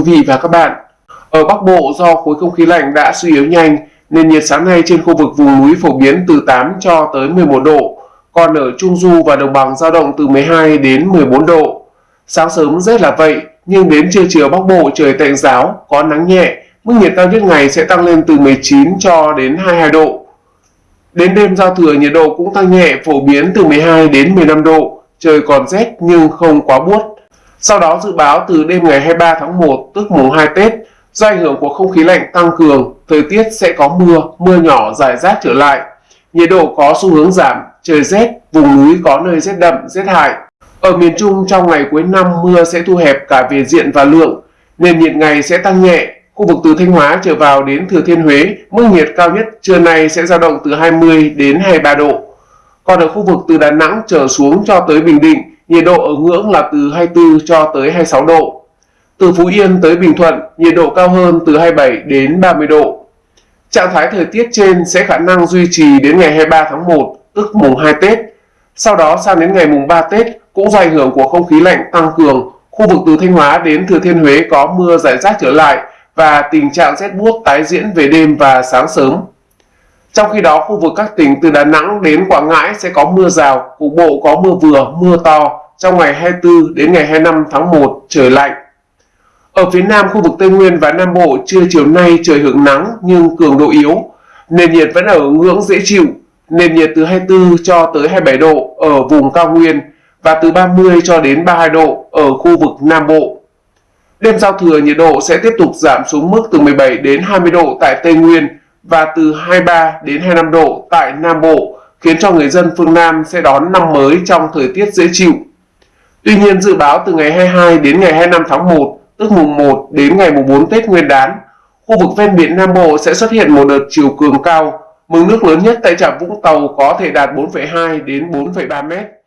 quý vị và các bạn. Ở Bắc Bộ do khối không khí lạnh đã suy yếu nhanh nên nhiệt sáng nay trên khu vực vùng núi phổ biến từ 8 cho tới 11 độ, còn ở Trung Du và Đồng bằng dao động từ 12 đến 14 độ. Sáng sớm rét là vậy, nhưng đến trưa chiều Bắc Bộ trời tạnh giáo, có nắng nhẹ, mức nhiệt cao nhất ngày sẽ tăng lên từ 19 cho đến 22 độ. Đến đêm giao thừa nhiệt độ cũng tăng nhẹ phổ biến từ 12 đến 15 độ, trời còn rét nhưng không quá buốt. Sau đó dự báo từ đêm ngày 23 tháng 1 tức mùng 2 Tết, do ảnh hưởng của không khí lạnh tăng cường, thời tiết sẽ có mưa, mưa nhỏ rải rác trở lại. Nhiệt độ có xu hướng giảm, trời rét, vùng núi có nơi rét đậm, rét hại. Ở miền Trung trong ngày cuối năm mưa sẽ thu hẹp cả về diện và lượng, nền nhiệt ngày sẽ tăng nhẹ. Khu vực từ Thanh Hóa trở vào đến Thừa Thiên Huế, mức nhiệt cao nhất trưa nay sẽ dao động từ 20 đến 23 độ. Còn ở khu vực từ Đà Nẵng trở xuống cho tới Bình Định, nhiệt độ ở ngưỡng là từ 24 cho tới 26 độ. Từ Phú Yên tới Bình Thuận, nhiệt độ cao hơn từ 27 đến 30 độ. Trạng thái thời tiết trên sẽ khả năng duy trì đến ngày 23 tháng 1, tức mùng 2 Tết. Sau đó sang đến ngày mùng 3 Tết cũng do ảnh hưởng của không khí lạnh tăng cường, khu vực từ Thanh Hóa đến Thừa Thiên Huế có mưa rải rác trở lại và tình trạng rét buốt tái diễn về đêm và sáng sớm. Trong khi đó, khu vực các tỉnh từ Đà Nẵng đến Quảng Ngãi sẽ có mưa rào, cục bộ có mưa vừa, mưa to trong ngày 24 đến ngày 25 tháng 1 trời lạnh. Ở phía Nam khu vực Tây Nguyên và Nam Bộ trưa chiều nay trời hưởng nắng nhưng cường độ yếu. Nền nhiệt vẫn ở ngưỡng dễ chịu, nền nhiệt từ 24 cho tới 27 độ ở vùng cao nguyên và từ 30 cho đến 32 độ ở khu vực Nam Bộ. Đêm giao thừa nhiệt độ sẽ tiếp tục giảm xuống mức từ 17 đến 20 độ tại Tây Nguyên và từ 23 đến 25 độ tại Nam Bộ, khiến cho người dân phương Nam sẽ đón năm mới trong thời tiết dễ chịu. Tuy nhiên dự báo từ ngày 22 đến ngày 25 tháng 1, tức mùng 1 đến ngày mùng 4 Tết Nguyên đán, khu vực ven biển Nam Bộ sẽ xuất hiện một đợt chiều cường cao, mực nước lớn nhất tại trạm Vũng Tàu có thể đạt 4,2 đến 4,3 mét.